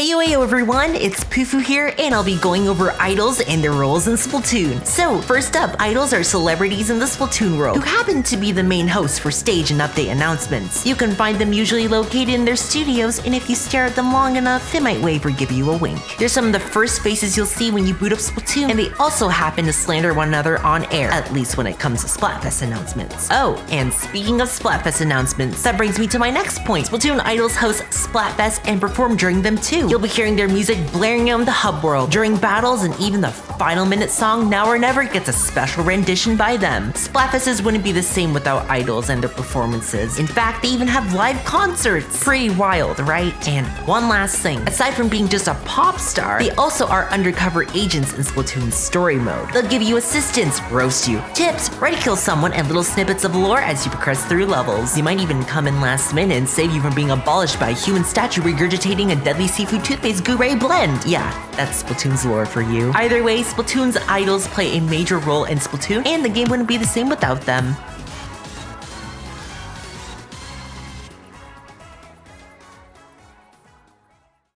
Hey yo yo everyone, it's Pufu here, and I'll be going over idols and their roles in Splatoon. So, first up, idols are celebrities in the Splatoon world who happen to be the main hosts for stage and update announcements. You can find them usually located in their studios, and if you stare at them long enough, they might wave or give you a wink. They're some of the first faces you'll see when you boot up Splatoon, and they also happen to slander one another on air, at least when it comes to Splatfest announcements. Oh, and speaking of Splatfest announcements, that brings me to my next point. Splatoon idols host Splatfest and perform during them too. You'll be hearing their music blaring on the hub world during battles and even the final minute song Now or Never gets a special rendition by them. Splatfests wouldn't be the same without idols and their performances. In fact, they even have live concerts. Pretty wild, right? And one last thing. Aside from being just a pop star, they also are undercover agents in Splatoon's story mode. They'll give you assistance, roast you, tips, ready to kill someone, and little snippets of lore as you progress through levels. You might even come in last minute and save you from being abolished by a human statue regurgitating a deadly seafood toothpaste Gurray blend. Yeah, that's Splatoon's lore for you. Either way, Splatoon's idols play a major role in Splatoon, and the game wouldn't be the same without them.